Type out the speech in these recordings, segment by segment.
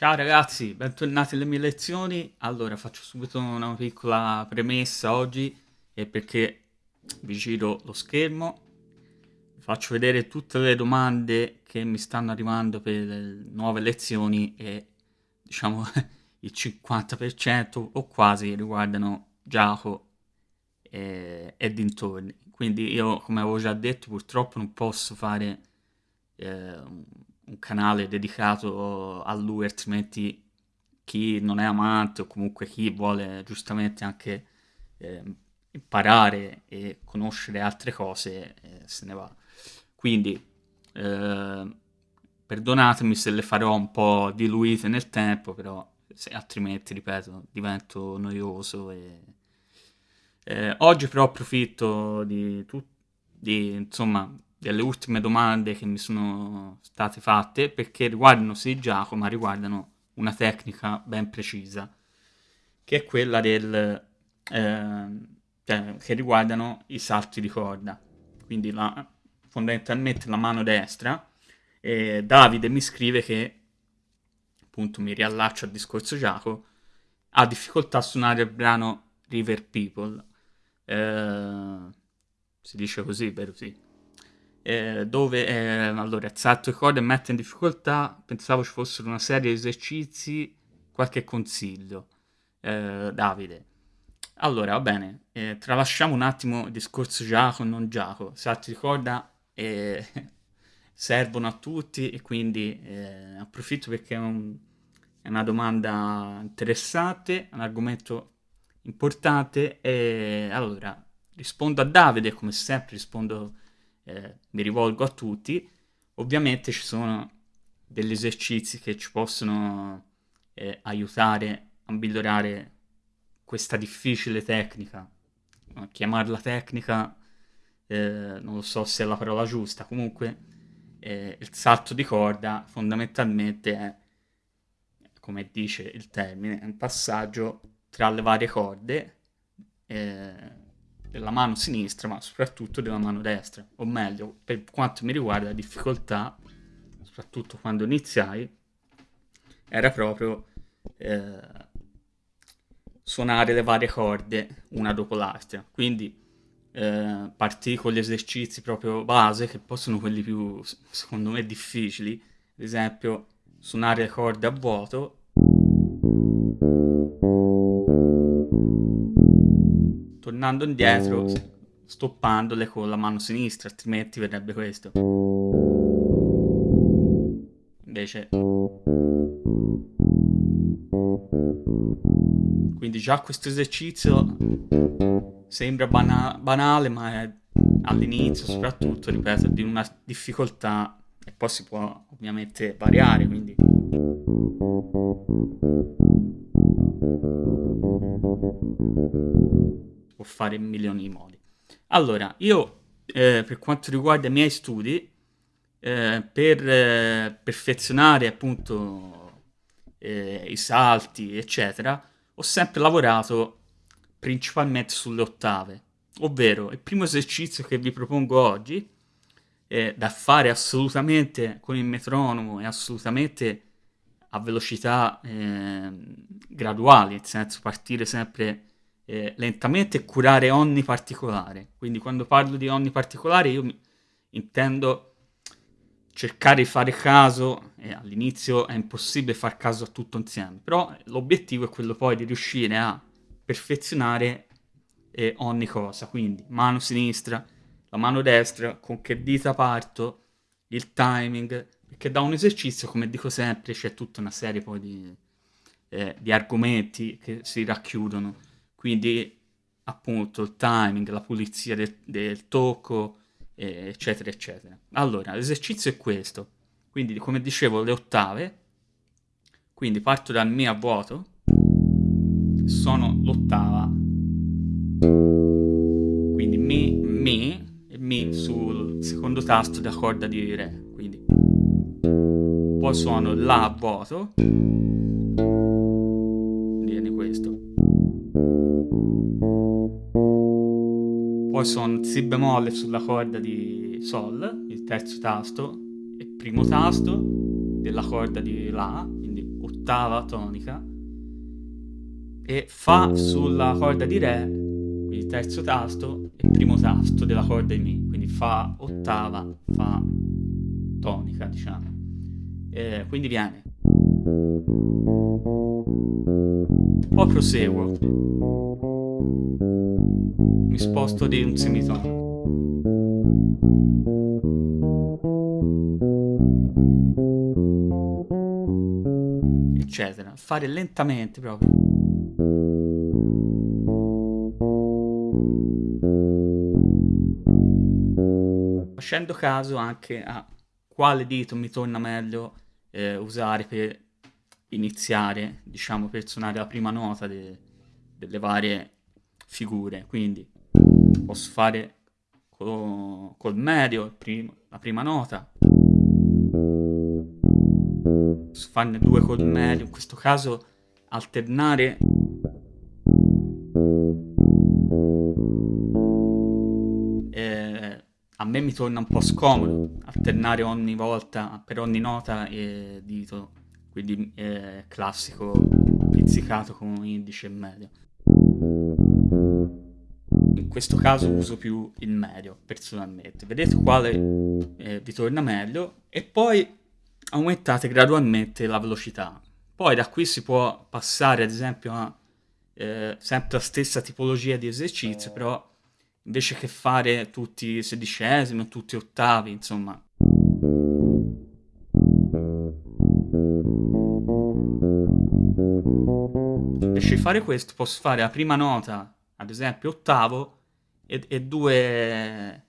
Ciao ragazzi, bentornati alle mie lezioni. Allora, faccio subito una piccola premessa oggi, è perché vi giro lo schermo, faccio vedere tutte le domande che mi stanno arrivando per le nuove lezioni e diciamo il 50% o quasi riguardano Giacomo e, e dintorni. Quindi io, come avevo già detto, purtroppo non posso fare eh, un canale dedicato a lui, altrimenti chi non è amante o comunque chi vuole giustamente anche eh, imparare e conoscere altre cose eh, se ne va. Quindi eh, perdonatemi se le farò un po' diluite nel tempo, però se, altrimenti, ripeto, divento noioso. E, eh, oggi però approfitto di, di insomma delle ultime domande che mi sono state fatte perché riguardano sì Giacomo ma riguardano una tecnica ben precisa che è quella del eh, cioè, che riguardano i salti di corda. Quindi la, fondamentalmente la mano destra e Davide mi scrive che appunto mi riallaccio al discorso Giacomo ha difficoltà a suonare il brano River People. Eh, si dice così vero? Sì eh, dove eh, allora salto di corda mette in difficoltà, pensavo ci fossero una serie di esercizi, qualche consiglio. Eh, Davide. Allora, va bene, eh, tralasciamo un attimo il discorso Giacomo non Giacomo. Salti di corda eh, servono a tutti e quindi eh, approfitto perché è, un, è, una domanda interessante, un argomento importante e allora rispondo a Davide come sempre rispondo eh, mi rivolgo a tutti. Ovviamente ci sono degli esercizi che ci possono eh, aiutare a migliorare questa difficile tecnica. Chiamarla tecnica eh, non lo so se è la parola giusta, comunque eh, il salto di corda fondamentalmente è, come dice il termine, un passaggio tra le varie corde eh, della mano sinistra, ma soprattutto della mano destra. O meglio, per quanto mi riguarda, la difficoltà, soprattutto quando iniziai, era proprio eh, suonare le varie corde una dopo l'altra. Quindi eh, partì con gli esercizi proprio base, che poi sono quelli più, secondo me, difficili. Ad esempio, suonare le corde a vuoto tornando indietro, stoppandole con la mano sinistra, altrimenti verrebbe questo. Invece... Quindi già questo esercizio sembra bana banale, ma è all'inizio soprattutto, ripeto, di una difficoltà e poi si può ovviamente variare, quindi può fare in milioni di modi. Allora, io eh, per quanto riguarda i miei studi, eh, per eh, perfezionare appunto eh, i salti, eccetera, ho sempre lavorato principalmente sulle ottave. Ovvero, il primo esercizio che vi propongo oggi, eh, da fare assolutamente con il metronomo e assolutamente a velocità eh, graduali, nel senso partire sempre eh, lentamente curare ogni particolare. Quindi quando parlo di ogni particolare io intendo cercare di fare caso, e all'inizio è impossibile far caso a tutto insieme, però l'obiettivo è quello poi di riuscire a perfezionare eh, ogni cosa, quindi mano sinistra, la mano destra, con che dita parto, il timing, perché da un esercizio, come dico sempre, c'è tutta una serie poi di, eh, di argomenti che si racchiudono quindi appunto il timing, la pulizia del, del tocco, eccetera, eccetera. Allora, l'esercizio è questo, quindi come dicevo le ottave, quindi parto dal Mi a vuoto, sono l'ottava, quindi Mi, Mi, e Mi sul secondo tasto della corda di Re, quindi poi suono La a vuoto, poi suono Si bemolle sulla corda di Sol, il terzo tasto, il primo tasto della corda di La, quindi ottava tonica e Fa sulla corda di Re, quindi terzo tasto e primo tasto della corda di Mi, quindi Fa ottava, Fa tonica diciamo. E quindi viene. Poi proseguo. Mi sposto di un semitono. eccetera. Fare lentamente proprio. Facendo caso anche a quale dito mi torna meglio eh, usare per iniziare, diciamo, per suonare la prima nota de delle varie figure. Quindi posso fare col, col medio primo, la prima nota, farne due col medio, in questo caso alternare. Eh, a me mi torna un po' scomodo alternare ogni volta per ogni nota e dito quindi eh, classico pizzicato con indice e medio questo caso uso più il medio personalmente vedete quale eh, vi torna meglio e poi aumentate gradualmente la velocità. Poi da qui si può passare ad esempio a eh, sempre la stessa tipologia di esercizio, però invece che fare tutti sedicesimi tutti ottavi, insomma. Invece di fare questo posso fare la prima nota, ad esempio ottavo, e, e due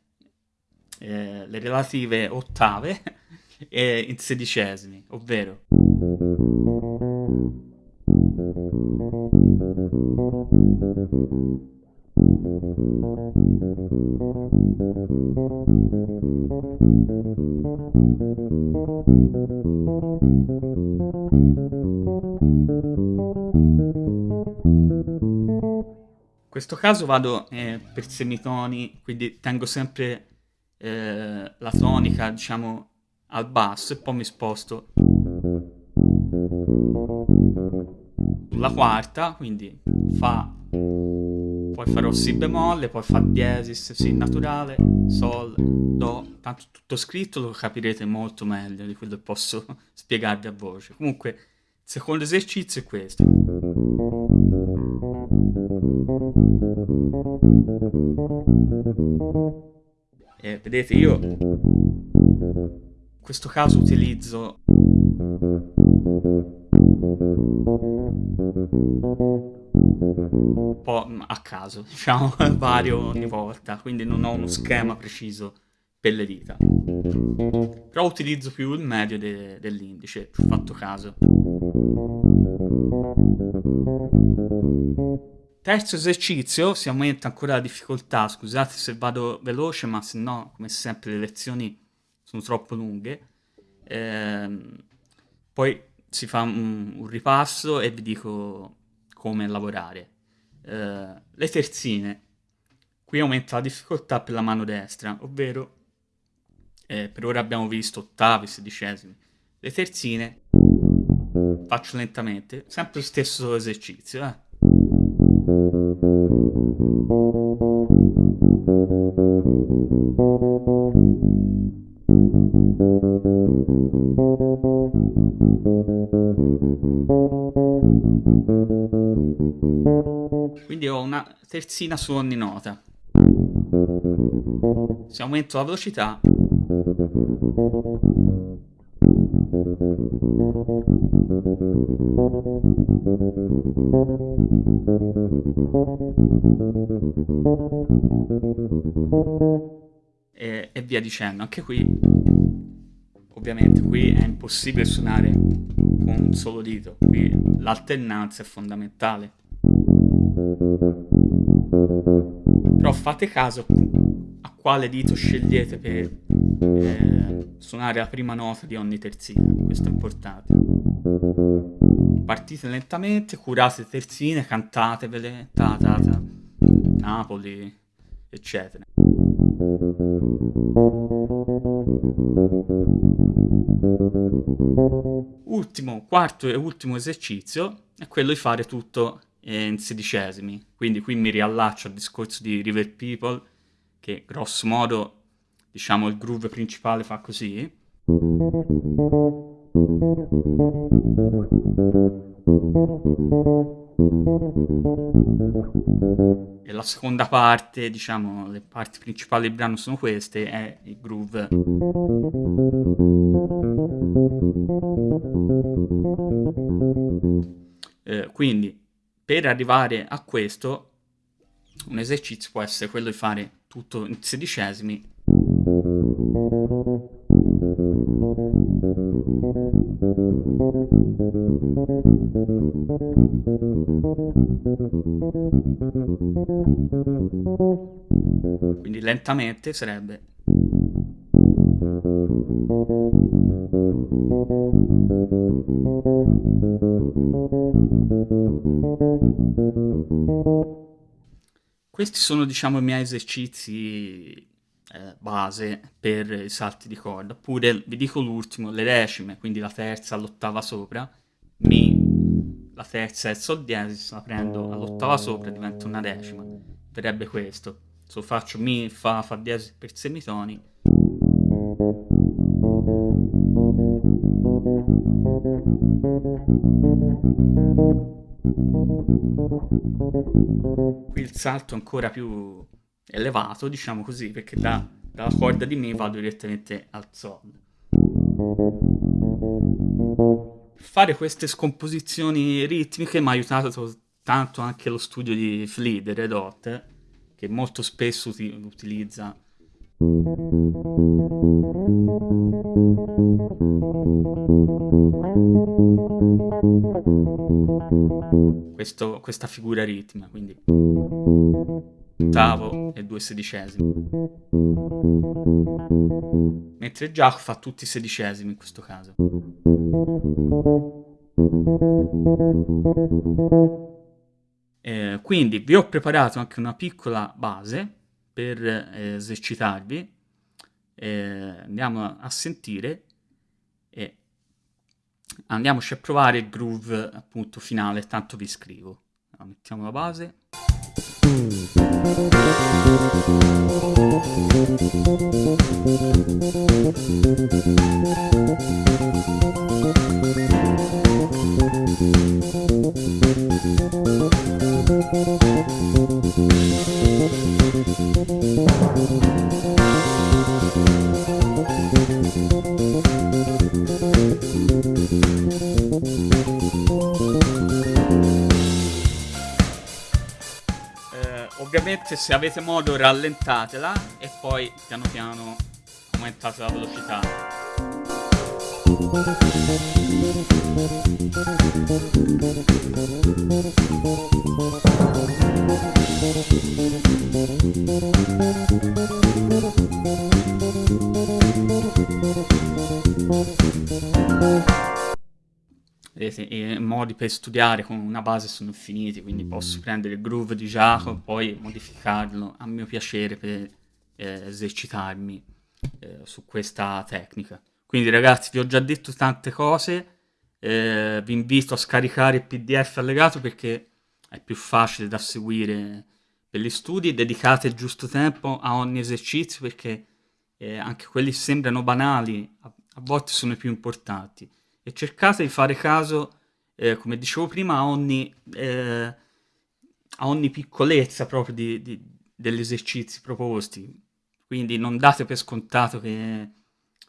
eh, le relative ottave e in sedicesimi, ovvero questo caso vado eh, per semitoni, quindi tengo sempre eh, la tonica, diciamo, al basso e poi mi sposto sulla quarta, quindi Fa, poi farò Si bemolle, poi Fa diesis, Si naturale, Sol, Do, tanto tutto scritto lo capirete molto meglio di quello che posso spiegarvi a voce. Comunque, il secondo esercizio è questo. E vedete, io in questo caso utilizzo un po' a caso, diciamo, vario ogni volta, quindi non ho uno schema preciso per le dita. Però utilizzo più il medio de dell'indice, ho fatto caso. Terzo esercizio, si aumenta ancora la difficoltà, scusate se vado veloce, ma se no, come sempre, le lezioni sono troppo lunghe. Ehm, poi si fa un, un, ripasso e vi dico come lavorare. Ehm, le terzine. Qui aumenta la difficoltà per la mano destra, ovvero eh, per ora abbiamo visto ottavi, sedicesimi. Le terzine faccio lentamente, sempre lo stesso esercizio, eh. Terzina su ogni nota. Se aumento la velocità e, e via dicendo. Anche qui, ovviamente, qui è impossibile suonare con un solo dito. Qui l'alternanza è fondamentale. Però fate caso a quale dito scegliete per eh, suonare la prima nota di ogni terzina, questo è importante. Partite lentamente, curate terzine, cantatevele, ta ta ta, Napoli, eccetera. l'ultimo, quarto e ultimo esercizio è quello di fare tutto in sedicesimi. Quindi qui mi riallaccio al discorso di River People, che grosso modo, diciamo, il groove principale fa così. E la seconda parte, diciamo, le parti principali del brano sono queste, è il groove. Eh, quindi, per arrivare a questo, un esercizio può essere quello di fare tutto in sedicesimi. Quindi lentamente sarebbe questi sono diciamo i miei esercizi eh, base per i salti di corda. Oppure vi dico l'ultimo, le decime, quindi la terza all'ottava sopra, Mi, la terza è il Sol diesis, la prendo all'ottava sopra, diventa una decima. Verrebbe questo. Se lo faccio Mi, Fa, Fa diesis per semitoni. Qui il salto è ancora più elevato, diciamo così, perché da, dalla corda di Mi vado direttamente al Sol. Fare queste scomposizioni ritmiche mi ha aiutato tanto anche lo studio di Flea, di Red Hot, che molto spesso uti utilizza questo, questa figura ritmica, quindi ottavo e due sedicesimi. Mentre Giacomo fa tutti i sedicesimi in questo caso. Eh, quindi vi ho preparato anche una piccola base per eh, esercitarvi. Eh, andiamo a sentire e andiamoci a provare il groove appunto finale, tanto vi scrivo. Allora, mettiamo la base. Ovviamente se avete modo rallentatela e poi piano piano aumentate la velocità. Vedete, i modi per studiare con una base sono infiniti, quindi posso prendere il groove di Jacob, poi modificarlo a mio piacere per eh, esercitarmi eh, su questa tecnica. Quindi ragazzi, vi ho già detto tante cose, eh, vi invito a scaricare il pdf allegato perché è più facile da seguire per gli studi, dedicate il giusto tempo a ogni esercizio perché eh, anche quelli sembrano banali, a, a volte sono i più importanti e cercate di fare caso, eh, come dicevo prima, a ogni, eh, a ogni piccolezza proprio di, di, degli esercizi proposti. Quindi non date per scontato che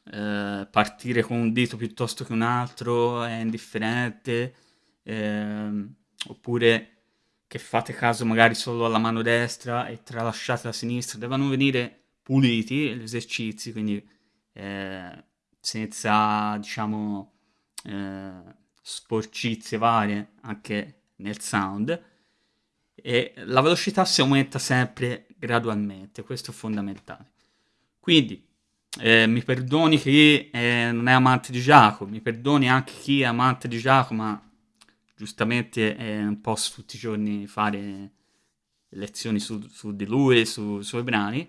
eh, partire con un dito piuttosto che un altro è indifferente, ehm, oppure che fate caso magari solo alla mano destra e tralasciate la sinistra, devono venire puliti gli esercizi, quindi eh, senza, diciamo, eh, sporcizie varie anche nel sound e la velocità si aumenta sempre gradualmente, questo è fondamentale. Quindi eh, mi perdoni chi eh, non è amante di Giacomo, mi perdoni anche chi è amante di Giacomo, ma giustamente eh, non posso tutti i giorni fare lezioni su, su di lui, su, sui brani.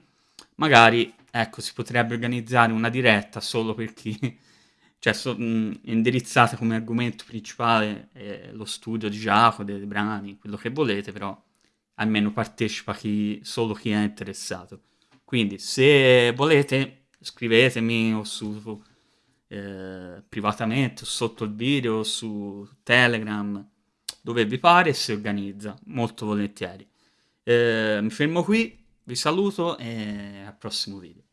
Magari, ecco, si potrebbe organizzare una diretta solo per chi cioè so, mh, indirizzate come argomento principale eh, lo studio di Giacomo, dei brani, quello che volete, però almeno partecipa chi, solo chi è interessato. Quindi se volete scrivetemi o su eh, privatamente sotto il video su Telegram dove vi pare si organizza molto volentieri. Eh, mi fermo qui, vi saluto e al prossimo video.